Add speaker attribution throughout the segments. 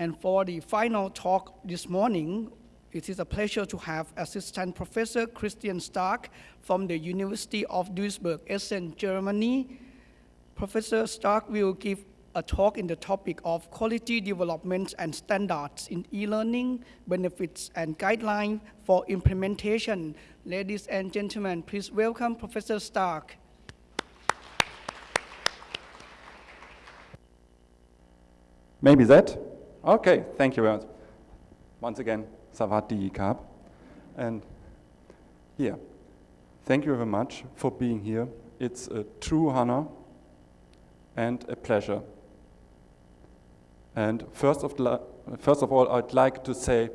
Speaker 1: And for the final talk this morning, it is a pleasure to have Assistant Professor Christian Stracke from the University of Duisburg, Essen, Germany. Professor Stracke will give a talk in the topic of quality development and standards in e-learning, benefits and guidelines for implementation. Ladies and gentlemen, please welcome Professor Stracke.
Speaker 2: Maybe that? Okay, thank you very much. Once again, Savati Kap. And here, thank you very much for being here. It's a true honor and a pleasure. And first of, first of all, I'd like to say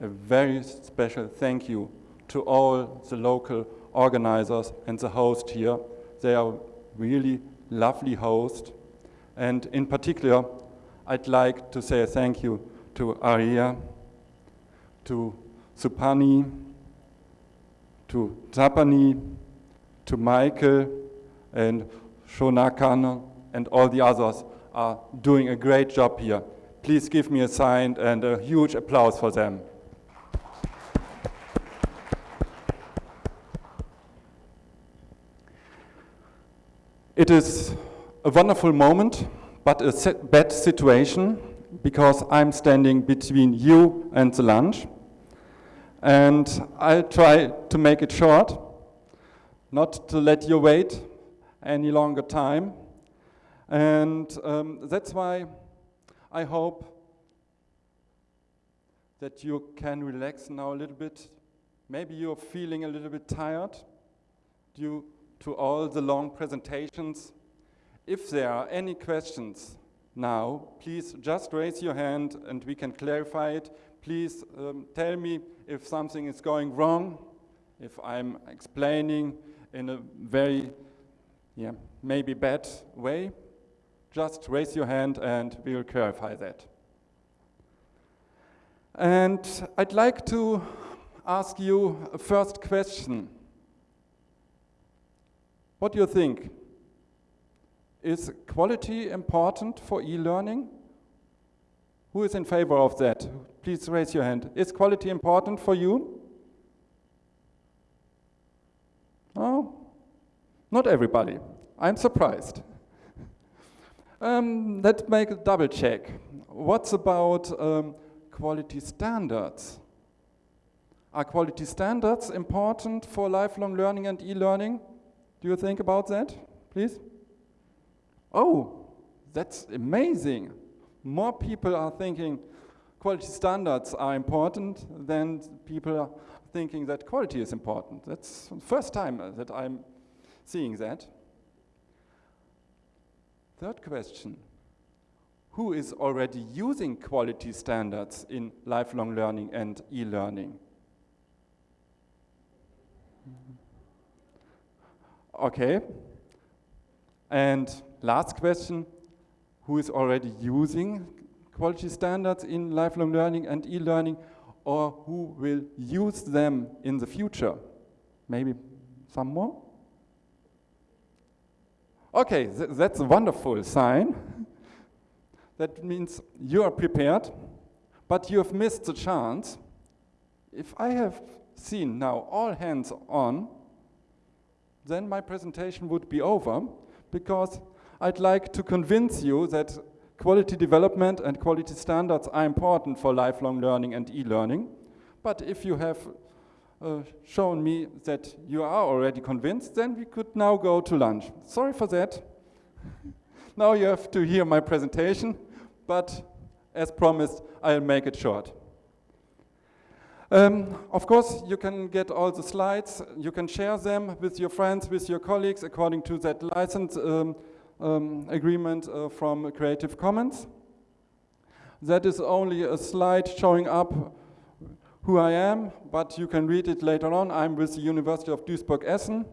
Speaker 2: a very special thank you to all the local organizers and the host here. They are really lovely hosts. And in particular, I'd like to say a thank you to Aria, to Supani, to Tapani, to Michael and Shonakan and all the others are doing a great job here. Please give me a sign and a huge applause for them. It is a wonderful moment but a bad situation because I'm standing between you and the lunch. And I'll try to make it short, not to let you wait any longer time. And um, that's why I hope that you can relax now a little bit. Maybe you're feeling a little bit tired due to all the long presentations if there are any questions now, please just raise your hand and we can clarify it. Please um, tell me if something is going wrong, if I'm explaining in a very, yeah, maybe bad way. Just raise your hand and we will clarify that. And I'd like to ask you a first question. What do you think? Is quality important for e-learning? Who is in favor of that? Please raise your hand. Is quality important for you? Oh, not everybody. I'm surprised. um, let's make a double check. What's about um, quality standards? Are quality standards important for lifelong learning and e-learning? Do you think about that, please? Oh, that's amazing. More people are thinking quality standards are important than people are thinking that quality is important. That's the first time that I'm seeing that. Third question, who is already using quality standards in lifelong learning and e-learning? Okay, and Last question, who is already using quality standards in lifelong learning and e-learning or who will use them in the future? Maybe some more? Okay, th that's a wonderful sign. that means you are prepared, but you have missed the chance. If I have seen now all hands on, then my presentation would be over because I'd like to convince you that quality development and quality standards are important for lifelong learning and e-learning. But if you have uh, shown me that you are already convinced, then we could now go to lunch. Sorry for that. now you have to hear my presentation, but as promised, I'll make it short. Um, of course, you can get all the slides, you can share them with your friends, with your colleagues, according to that license um, um, agreement uh, from Creative Commons. That is only a slide showing up who I am, but you can read it later on. I'm with the University of Duisburg-Essen,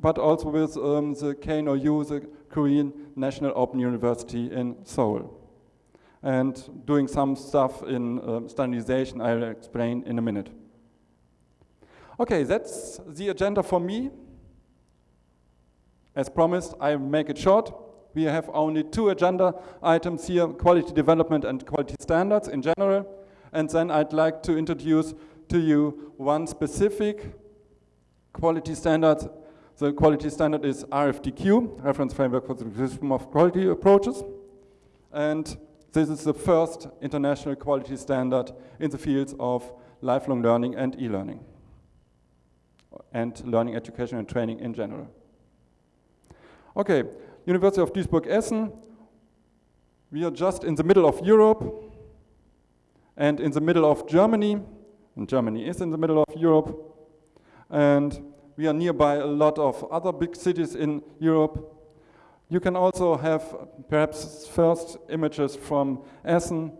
Speaker 2: but also with um, the KNOU, the Korean National Open University in Seoul. And doing some stuff in um, standardization I'll explain in a minute. Okay, that's the agenda for me. As promised, I'll make it short. We have only two agenda items here, quality development and quality standards in general. And then I'd like to introduce to you one specific quality standard. The quality standard is RFDQ, Reference Framework for the Description of Quality Approaches. And this is the first international quality standard in the fields of lifelong learning and e-learning and learning, education and training in general. Okay, University of Duisburg-Essen. We are just in the middle of Europe and in the middle of Germany. And Germany is in the middle of Europe. And we are nearby a lot of other big cities in Europe. You can also have perhaps first images from Essen.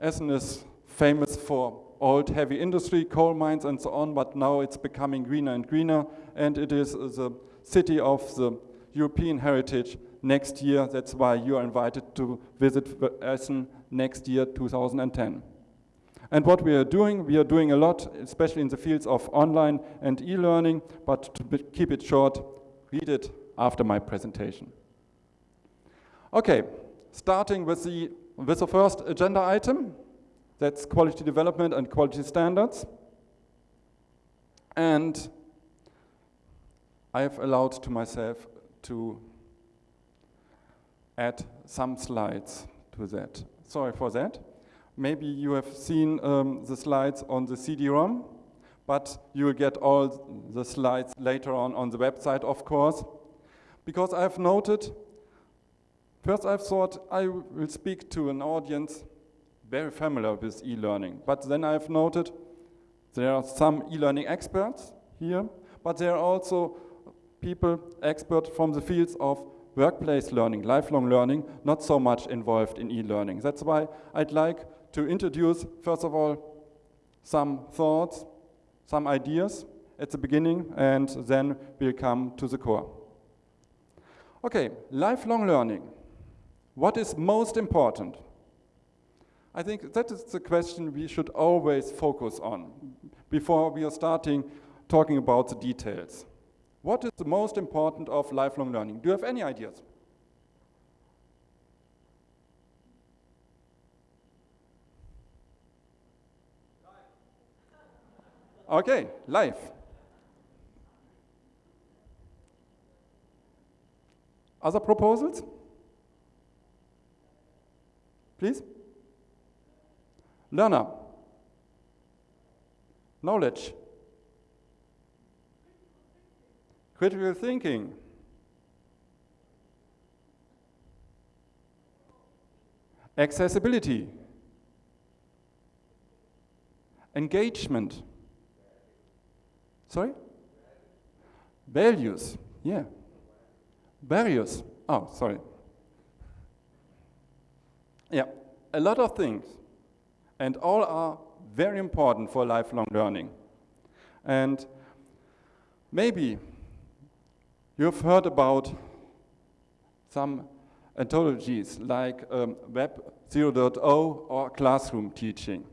Speaker 2: Essen is famous for old heavy industry, coal mines and so on, but now it's becoming greener and greener, and it is the city of the European heritage next year. That's why you are invited to visit Essen next year, 2010. And what we are doing, we are doing a lot, especially in the fields of online and e-learning, but to keep it short, read it after my presentation. Okay, starting with the, with the first agenda item, that's quality development and quality standards. And I have allowed to myself to add some slides to that. Sorry for that. Maybe you have seen um, the slides on the CD-ROM, but you will get all the slides later on on the website, of course. Because I've noted, first I've thought I will speak to an audience very familiar with e-learning. But then I've noted there are some e-learning experts here, but there are also people, experts from the fields of workplace learning, lifelong learning, not so much involved in e-learning. That's why I'd like to introduce, first of all, some thoughts, some ideas at the beginning, and then we'll come to the core. Okay, lifelong learning. What is most important? I think that is the question we should always focus on before we are starting talking about the details. What is the most important of lifelong learning? Do you have any ideas? Okay, life. Other proposals? Please? Learner. Knowledge. Critical thinking. Accessibility. Engagement. Sorry? Values. Yeah. Barriers. Oh, sorry. Yeah, a lot of things and all are very important for lifelong learning. And maybe you've heard about some anthologies like um, Web 0.0 or classroom teaching.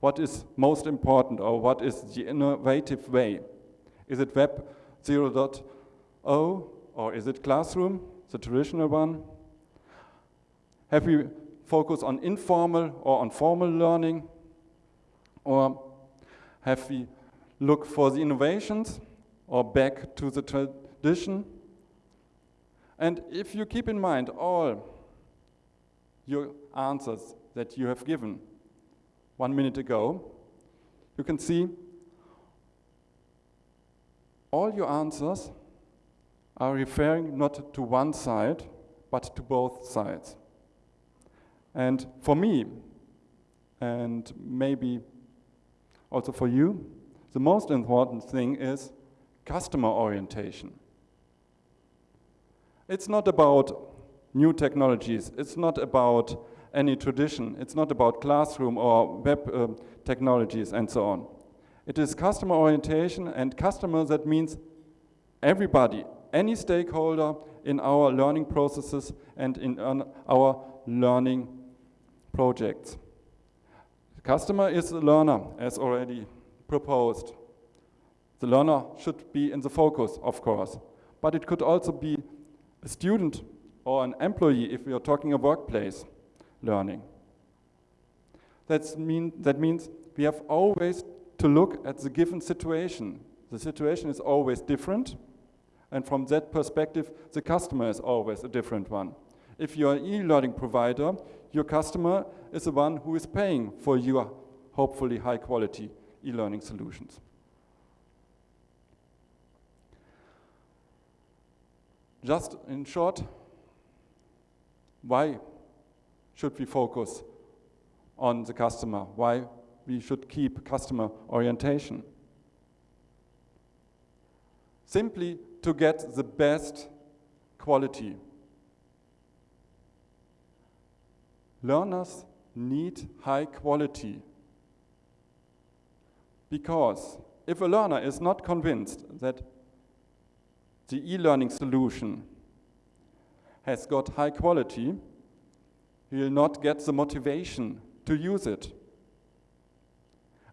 Speaker 2: What is most important or what is the innovative way? Is it Web 0.0 or is it classroom, the traditional one? Have we focused on informal or on formal learning? Or have we look for the innovations or back to the And if you keep in mind all your answers that you have given one minute ago, you can see all your answers are referring not to one side, but to both sides. And for me, and maybe also for you, the most important thing is customer orientation. It's not about new technologies. It's not about any tradition. It's not about classroom or web uh, technologies and so on. It is customer orientation and customer that means everybody, any stakeholder in our learning processes and in our learning projects. The customer is the learner, as already proposed. The learner should be in the focus, of course, but it could also be a student or an employee if we are talking a workplace learning. That's mean, that means we have always to look at the given situation. The situation is always different, and from that perspective, the customer is always a different one. If you're an e-learning provider, your customer is the one who is paying for your hopefully high quality e-learning solutions. Just in short, why should we focus on the customer? Why we should keep customer orientation? Simply to get the best quality. Learners need high quality. Because if a learner is not convinced that the e-learning solution has got high quality, will not get the motivation to use it.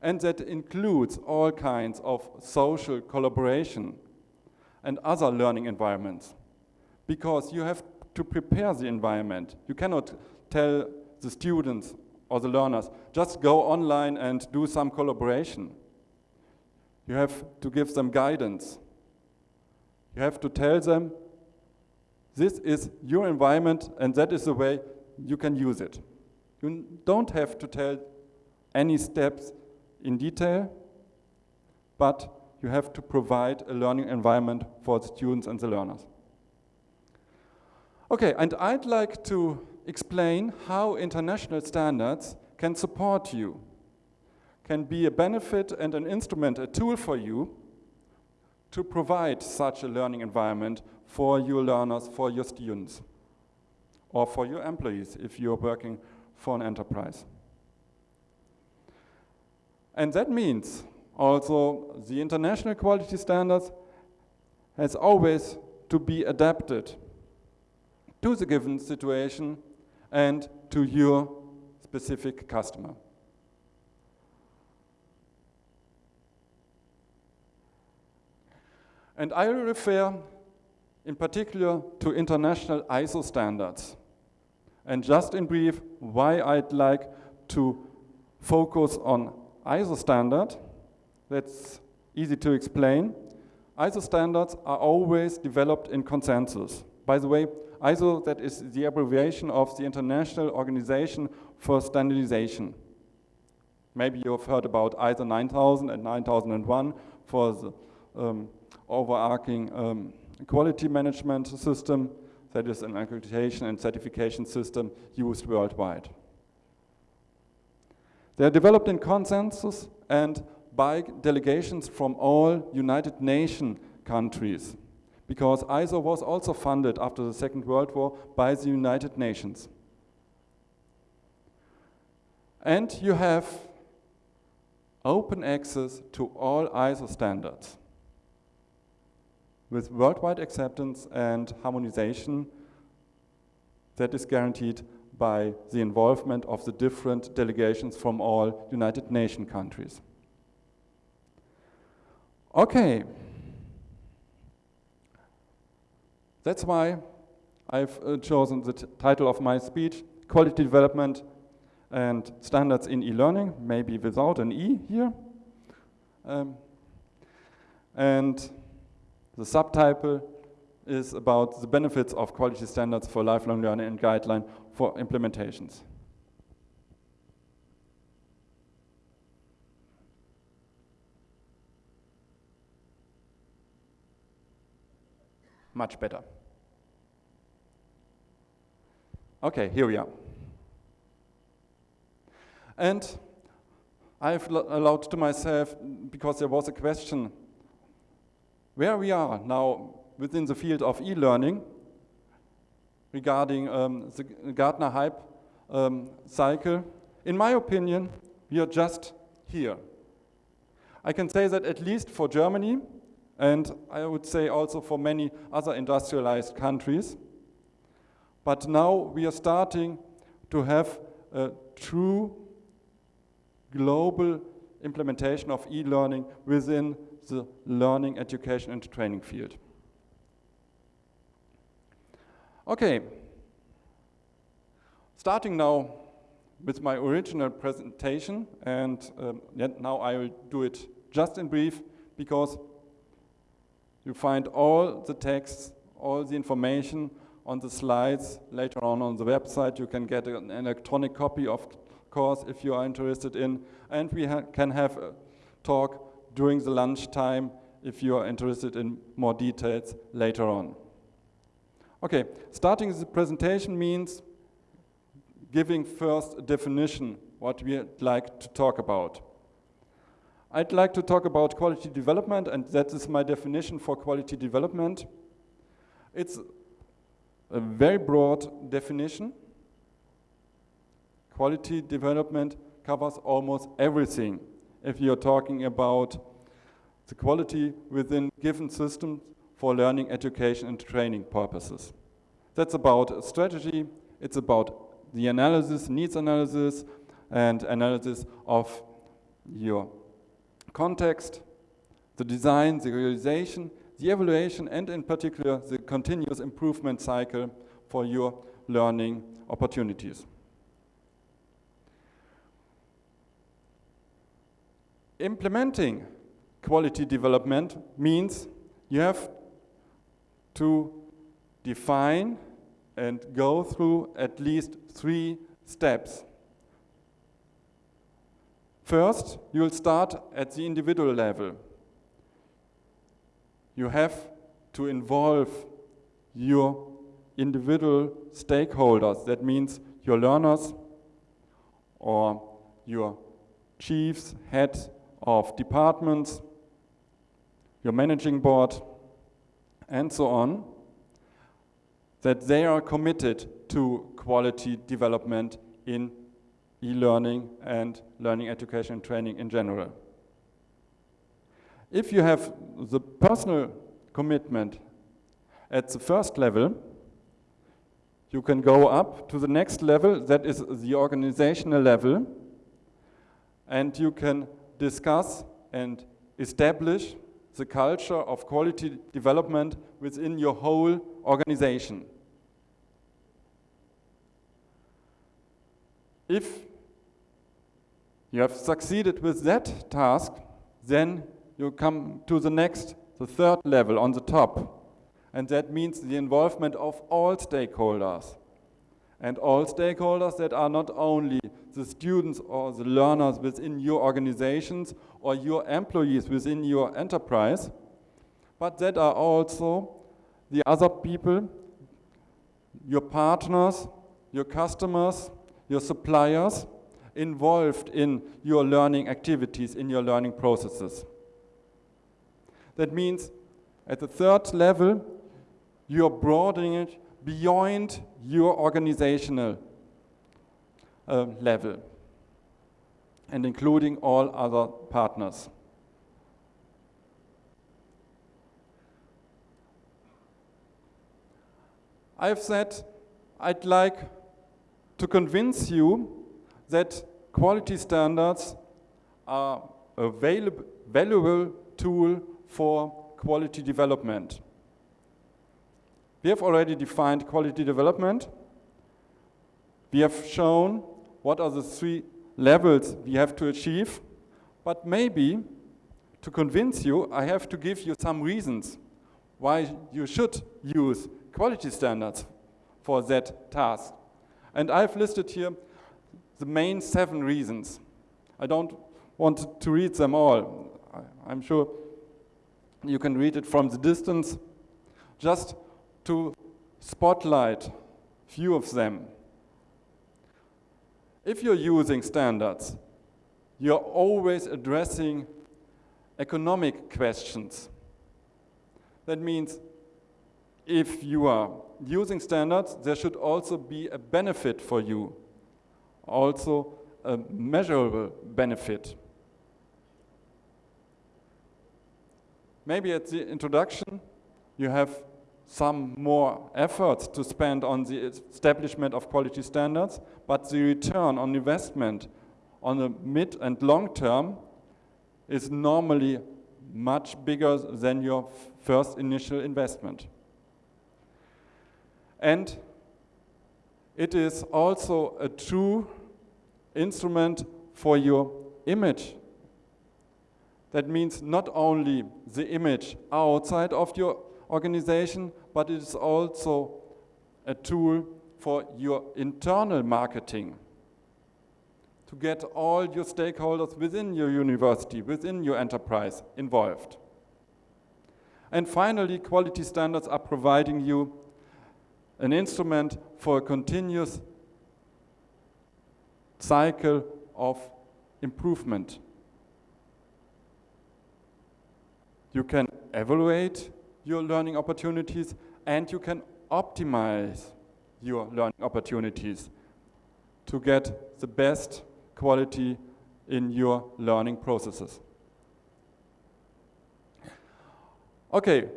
Speaker 2: And that includes all kinds of social collaboration and other learning environments. Because you have to prepare the environment. You cannot tell the students or the learners, just go online and do some collaboration. You have to give them guidance. You have to tell them, this is your environment and that is the way you can use it. You don't have to tell any steps in detail, but you have to provide a learning environment for the students and the learners. Okay, and I'd like to explain how international standards can support you, can be a benefit and an instrument, a tool for you to provide such a learning environment for your learners, for your students, or for your employees if you're working for an enterprise. And that means also the international quality standards has always to be adapted to the given situation and to your specific customer. And I refer in particular to international ISO standards. And just in brief, why I'd like to focus on ISO standard, that's easy to explain. ISO standards are always developed in consensus. By the way, ISO, that is the abbreviation of the International Organization for Standardization. Maybe you've heard about ISO 9000 and 9001 for the um, overarching um, quality management system that is an accreditation and certification system used worldwide. They are developed in consensus and by delegations from all United Nations countries because ISO was also funded after the Second World War by the United Nations. And you have open access to all ISO standards with worldwide acceptance and harmonization that is guaranteed by the involvement of the different delegations from all United Nations countries. Okay. That's why I've uh, chosen the title of my speech, Quality Development and Standards in E-Learning, maybe without an E here. Um, and the subtitle is about the benefits of quality standards for lifelong learning and guideline for implementations. Much better. Okay, here we are. And I've allowed to myself, because there was a question where we are now within the field of e-learning regarding um, the Gartner hype um, cycle, in my opinion, we are just here. I can say that at least for Germany, and I would say also for many other industrialized countries, but now we are starting to have a true global implementation of e-learning within the learning, education and training field. Okay. Starting now with my original presentation, and um, now I will do it just in brief because you find all the texts, all the information on the slides later on on the website. You can get an electronic copy of course if you are interested in, and we ha can have a talk during the lunchtime if you are interested in more details later on. Okay, starting the presentation means giving first a definition what we'd like to talk about. I'd like to talk about quality development and that is my definition for quality development. It's a very broad definition. Quality development covers almost everything if you're talking about the quality within given systems for learning, education, and training purposes. That's about strategy, it's about the analysis, needs analysis, and analysis of your context, the design, the realization, the evaluation, and in particular, the continuous improvement cycle for your learning opportunities. Implementing quality development means you have to define and go through at least three steps. First, you'll start at the individual level. You have to involve your individual stakeholders. That means your learners or your chiefs, heads of departments, your managing board, and so on, that they are committed to quality development in e-learning and learning education and training in general. If you have the personal commitment at the first level, you can go up to the next level, that is the organizational level, and you can discuss and establish the culture of quality development within your whole organization. If you have succeeded with that task, then you come to the next, the third level on the top. And that means the involvement of all stakeholders. And all stakeholders that are not only the students or the learners within your organizations or your employees within your enterprise, but that are also the other people, your partners, your customers, your suppliers involved in your learning activities, in your learning processes. That means at the third level, you're broadening it beyond your organizational uh, level and including all other partners. I've said I'd like to convince you that quality standards are a valuable tool for quality development. We have already defined quality development. We have shown what are the three levels we have to achieve, but maybe to convince you, I have to give you some reasons why you should use quality standards for that task. And I've listed here the main seven reasons. I don't want to read them all. I'm sure you can read it from the distance. Just to spotlight few of them. If you're using standards, you're always addressing economic questions. That means if you are using standards, there should also be a benefit for you, also a measurable benefit. Maybe at the introduction, you have some more efforts to spend on the establishment of quality standards, but the return on investment on the mid and long term is normally much bigger than your first initial investment. And it is also a true instrument for your image. That means not only the image outside of your organization, but it is also a tool for your internal marketing to get all your stakeholders within your university, within your enterprise involved. And finally, quality standards are providing you an instrument for a continuous cycle of improvement. You can evaluate your learning opportunities and you can optimize your learning opportunities to get the best quality in your learning processes. Okay,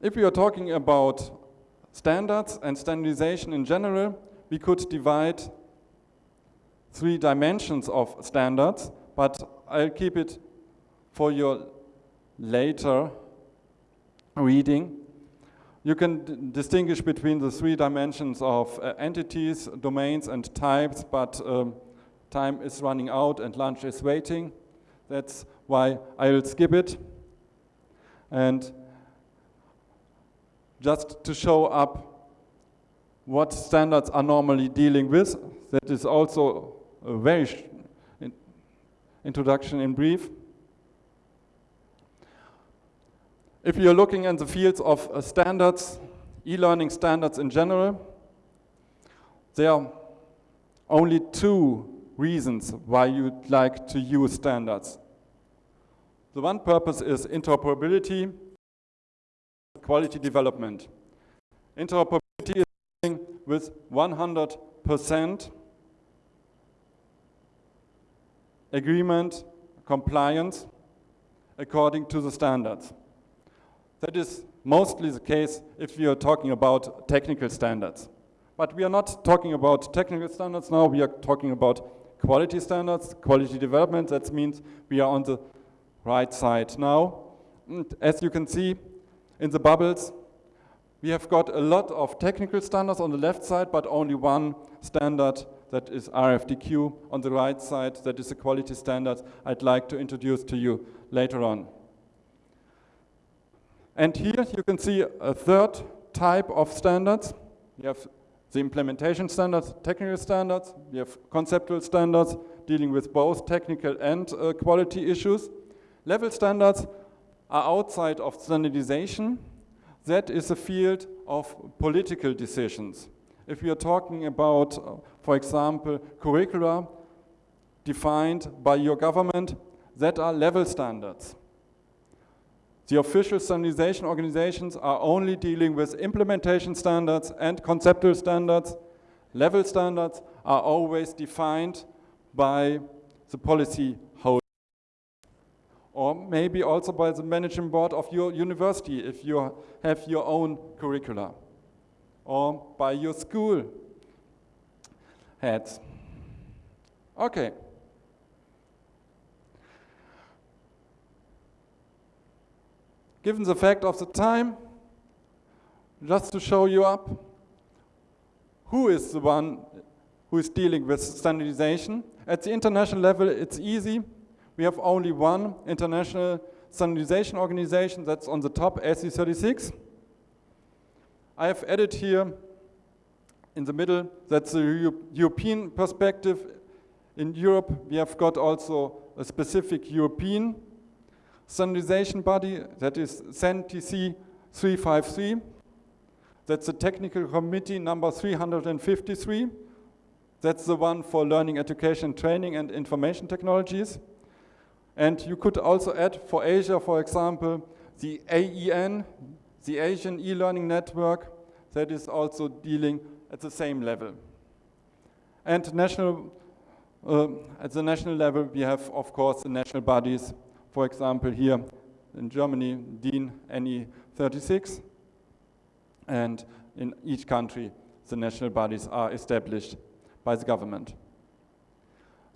Speaker 2: if we are talking about standards and standardization in general, we could divide three dimensions of standards, but I'll keep it for your later reading. You can distinguish between the three dimensions of uh, entities, domains, and types, but um, time is running out and lunch is waiting. That's why I'll skip it. And just to show up what standards are normally dealing with, that is also a very introduction in brief. If you're looking in the fields of uh, standards, e-learning standards in general, there are only two reasons why you'd like to use standards. The one purpose is interoperability, quality development. Interoperability is with 100% agreement, compliance, according to the standards. That is mostly the case if we are talking about technical standards. But we are not talking about technical standards now, we are talking about quality standards, quality development. That means we are on the right side now. And as you can see in the bubbles, we have got a lot of technical standards on the left side, but only one standard that is RFDQ on the right side, that is a quality standard I'd like to introduce to you later on. And here you can see a third type of standards. You have the implementation standards, technical standards, you have conceptual standards dealing with both technical and uh, quality issues. Level standards are outside of standardization. That is a field of political decisions. If we are talking about, uh, for example, curricula defined by your government, that are level standards. The official standardization organizations are only dealing with implementation standards and conceptual standards. Level standards are always defined by the policy holder. Or maybe also by the managing board of your university if you have your own curricula. Or by your school heads. Okay. Given the fact of the time, just to show you up, who is the one who is dealing with standardization. At the international level, it's easy. We have only one international standardization organization that's on the top, SC36. I have added here in the middle, that's the European perspective. In Europe, we have got also a specific European standardization body, that is CEN-TC 353. That's the technical committee number 353. That's the one for learning, education, training, and information technologies. And you could also add for Asia, for example, the AEN, the Asian e-learning network, that is also dealing at the same level. And national, uh, at the national level, we have, of course, the national bodies for example, here in Germany, DIN NI 36, and in each country, the national bodies are established by the government.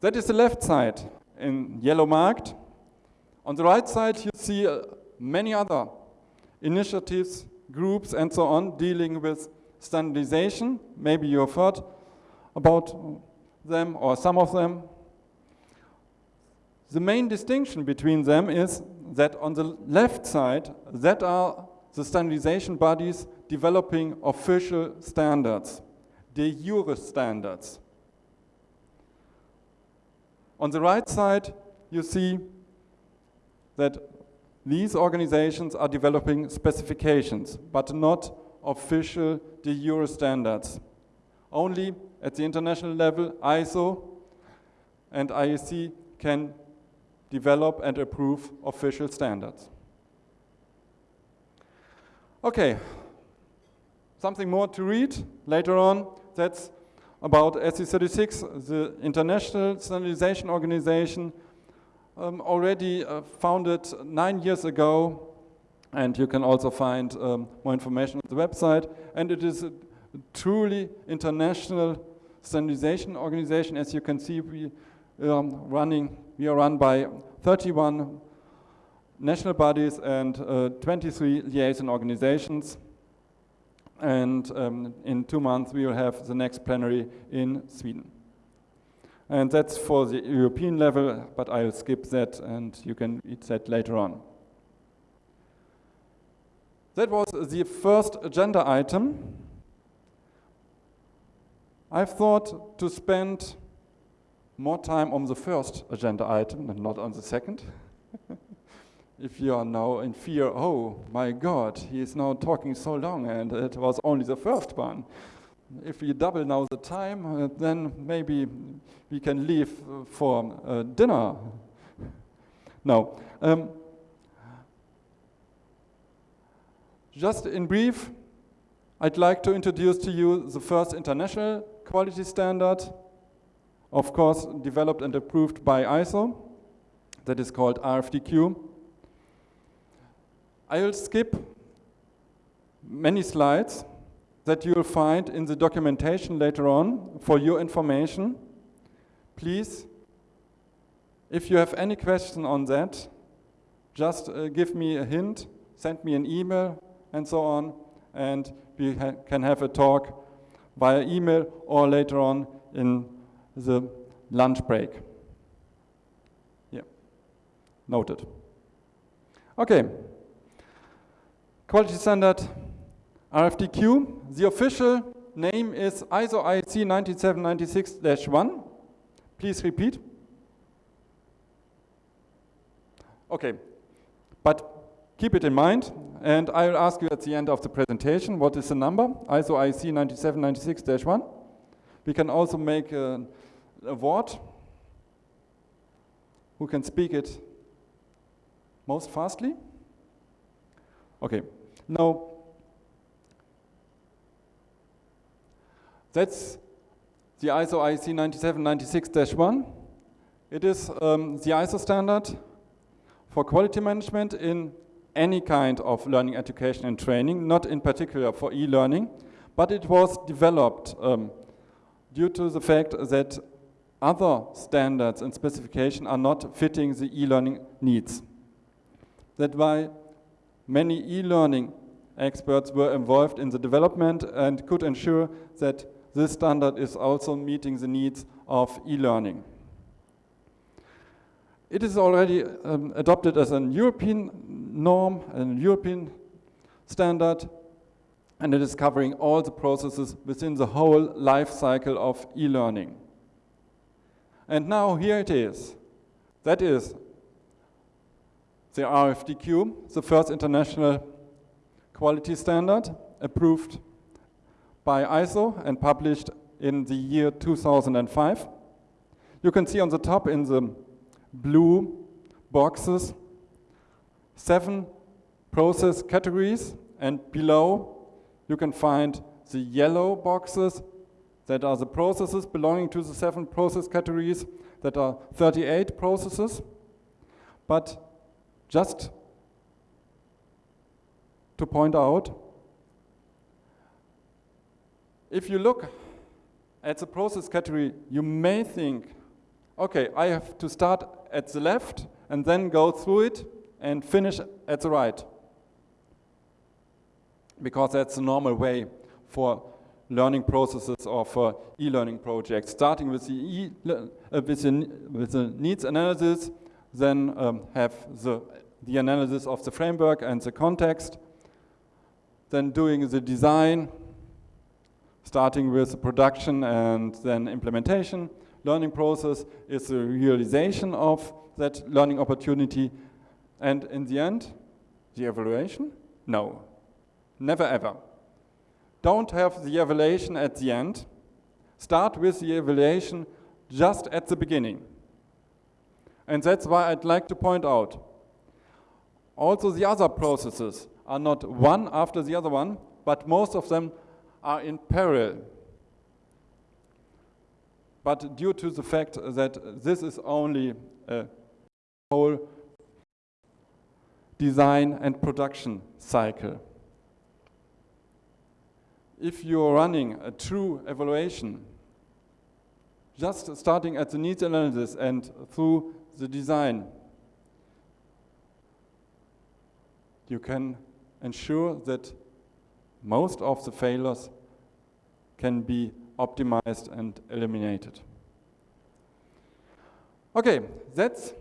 Speaker 2: That is the left side in yellow marked. On the right side, you see uh, many other initiatives groups and so on dealing with standardization. Maybe you have heard about them or some of them. The main distinction between them is that on the left side, that are the standardization bodies developing official standards, de jure standards. On the right side, you see that these organizations are developing specifications, but not official de jure standards. Only at the international level, ISO and IEC can develop and approve official standards. Okay, something more to read later on. That's about SC36, the International Standardization Organization, um, already uh, founded nine years ago. And you can also find um, more information on the website. And it is a truly international standardization organization. As you can see, we, um, running, we are run by 31 national bodies and uh, 23 liaison organizations. And um, in two months, we will have the next plenary in Sweden. And that's for the European level, but I'll skip that and you can read that later on. That was the first agenda item. I've thought to spend more time on the first agenda item and not on the second. if you are now in fear, oh my God, he is now talking so long and it was only the first one. If we double now the time, uh, then maybe we can leave uh, for uh, dinner. No. Um, just in brief, I'd like to introduce to you the first international quality standard, of course developed and approved by ISO, that is called RFDQ. I'll skip many slides that you'll find in the documentation later on for your information. Please, if you have any question on that, just uh, give me a hint, send me an email and so on, and we ha can have a talk via email or later on in the lunch break. Yeah, noted. Okay. Quality standard RFDQ. The official name is ISO IEC 19796-1. Please repeat. Okay, but keep it in mind, and I will ask you at the end of the presentation what is the number, ISO IEC 19796-1. We can also make an award. Who can speak it most fastly? Okay. Now, that's the ISO IEC 19796-1. It is um, the ISO standard for quality management in any kind of learning, education, and training, not in particular for e-learning, but it was developed um, due to the fact that other standards and specifications are not fitting the e-learning needs. That's why many e-learning experts were involved in the development and could ensure that this standard is also meeting the needs of e-learning. It is already um, adopted as an European norm, a European standard, and it is covering all the processes within the whole life cycle of e-learning. And now here it is. That is the RFDQ, the first international quality standard approved by ISO and published in the year 2005. You can see on the top in the blue boxes seven process categories and below you can find the yellow boxes that are the processes belonging to the seven process categories that are 38 processes. But just to point out, if you look at the process category, you may think, okay, I have to start at the left and then go through it and finish at the right. Because that's the normal way for learning processes or for e-learning projects, starting with the, e uh, with, the, with the needs analysis, then um, have the, the analysis of the framework and the context, then doing the design, starting with the production and then implementation. Learning process is the realization of that learning opportunity. And in the end, the evaluation? No, never ever. Don't have the evaluation at the end. Start with the evaluation just at the beginning. And that's why I'd like to point out, also the other processes are not one after the other one, but most of them are in parallel. But due to the fact that this is only a whole design and production cycle. If you're running a true evaluation, just starting at the needs analysis and through the design, you can ensure that most of the failures can be optimized and eliminated. Okay, that's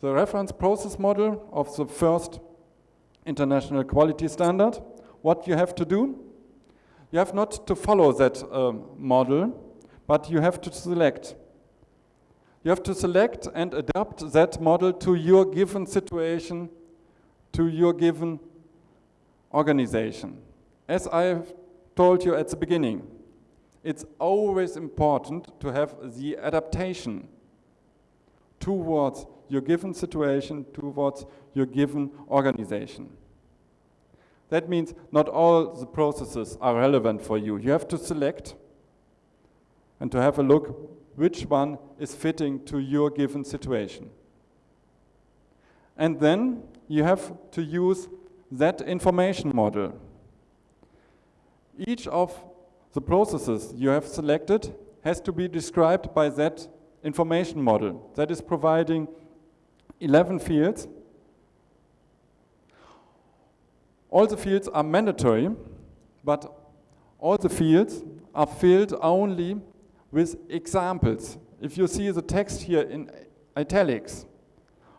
Speaker 2: the reference process model of the first international quality standard. What you have to do? You have not to follow that uh, model, but you have to select. You have to select and adapt that model to your given situation, to your given organization. As I told you at the beginning, it's always important to have the adaptation towards your given situation, towards your given organization. That means not all the processes are relevant for you. You have to select and to have a look which one is fitting to your given situation. And then you have to use that information model. Each of the processes you have selected has to be described by that information model that is providing 11 fields. All the fields are mandatory, but all the fields are filled only with examples. If you see the text here in italics,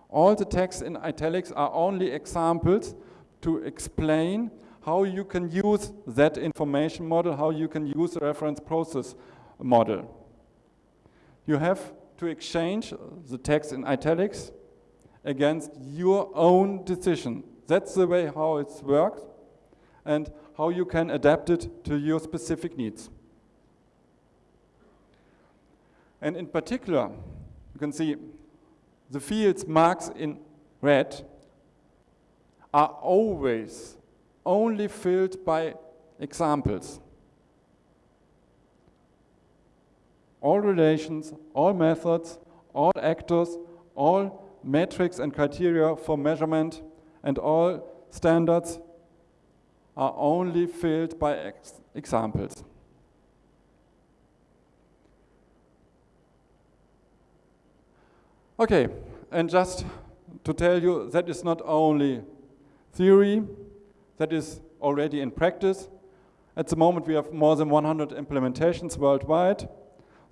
Speaker 2: all the text in italics are only examples to explain how you can use that information model, how you can use the reference process model. You have to exchange the text in italics against your own decision. That's the way how it works and how you can adapt it to your specific needs. And in particular, you can see the fields marks in red are always only filled by examples. All relations, all methods, all actors, all metrics and criteria for measurement, and all standards are only filled by ex examples. Okay, and just to tell you, that is not only theory that is already in practice. At the moment we have more than 100 implementations worldwide.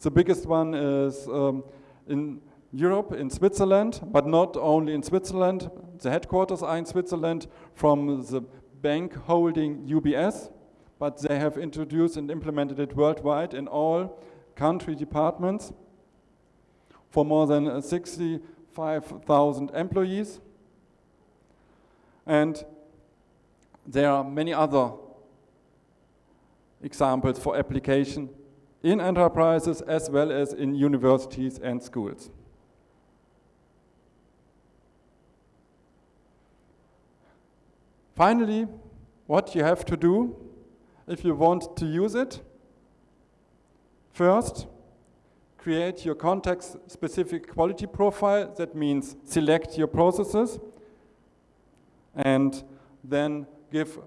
Speaker 2: The biggest one is um, in Europe, in Switzerland, but not only in Switzerland. The headquarters are in Switzerland from the bank holding UBS, but they have introduced and implemented it worldwide in all country departments for more than uh, 65,000 employees. And there are many other examples for application in enterprises as well as in universities and schools. Finally, what you have to do if you want to use it, first, create your context-specific quality profile. That means select your processes and then give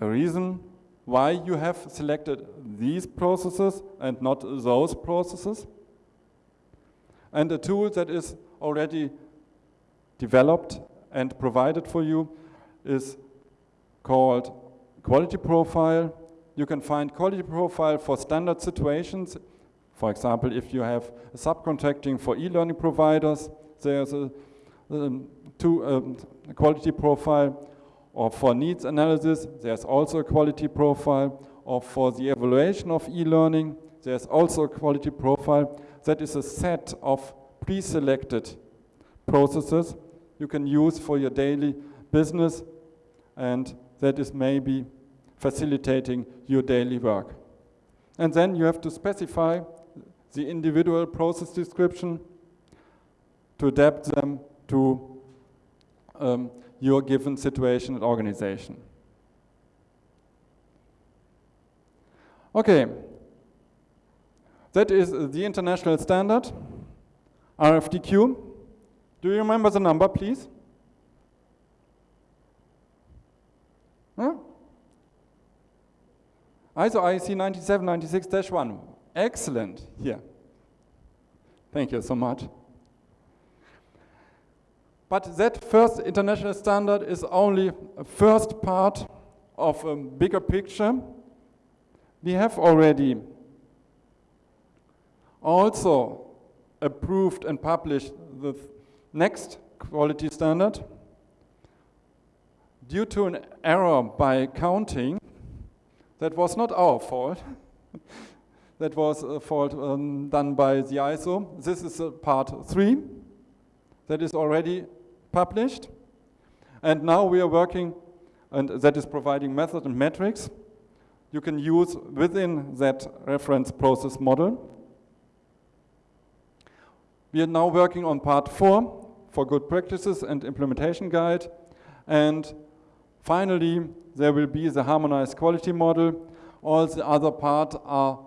Speaker 2: a reason why you have selected these processes and not those processes. And a tool that is already developed and provided for you is called quality profile. You can find quality profile for standard situations. For example, if you have subcontracting for e-learning providers, there's a, um, two, um, quality profile. Or for needs analysis, there's also a quality profile. Or for the evaluation of e-learning, there's also a quality profile. That is a set of pre-selected processes you can use for your daily business and that is maybe facilitating your daily work. And then you have to specify the individual process description to adapt them to um, your given situation and organization. Okay, that is the international standard, RFDQ. Do you remember the number, please? Huh? ISO IEC 19796-1. Excellent. Here. Thank you so much. But that first international standard is only a first part of a bigger picture. We have already also approved and published the next quality standard. Due to an error by counting, that was not our fault. that was a fault um, done by the ISO. This is uh, part three that is already published. And now we are working, and that is providing method and metrics you can use within that reference process model. We are now working on part four for good practices and implementation guide. And finally, there will be the harmonized quality model. All the other parts are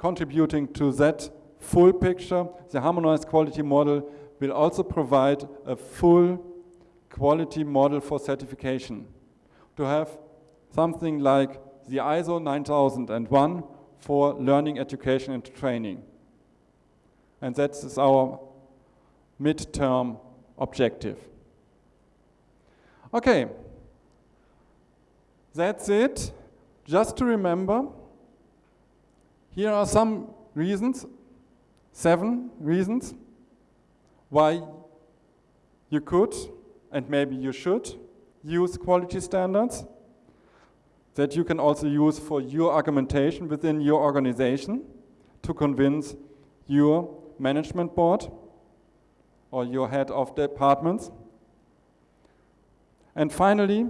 Speaker 2: contributing to that full picture. The harmonized quality model will also provide a full quality model for certification. To have something like the ISO 9001 for learning, education and training. And that is our midterm objective. Okay, that's it. Just to remember, here are some reasons, seven reasons, why you could and maybe you should use quality standards that you can also use for your argumentation within your organization to convince your management board or your head of departments. And finally,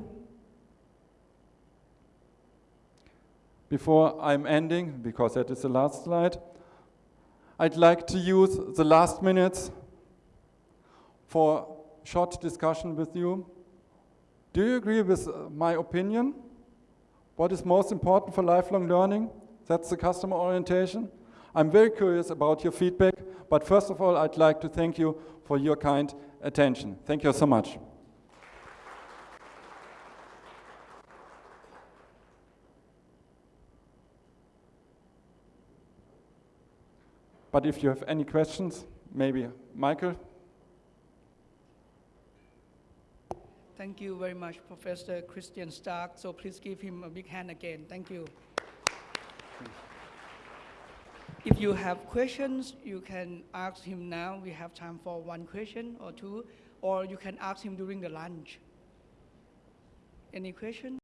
Speaker 2: before I'm ending, because that is the last slide, I'd like to use the last minutes for short discussion with you. Do you agree with uh, my opinion? What is most important for lifelong learning? That's the customer orientation. I'm very curious about your feedback, but first of all, I'd like to thank you for your kind attention. Thank you so much. But if you have any questions, maybe Michael?
Speaker 1: Thank you very much, Professor Christian Stracke. So please give him a big hand again. Thank you. If you have questions, you can ask him now. We have time for one question or two, or you can ask him during the lunch. Any question?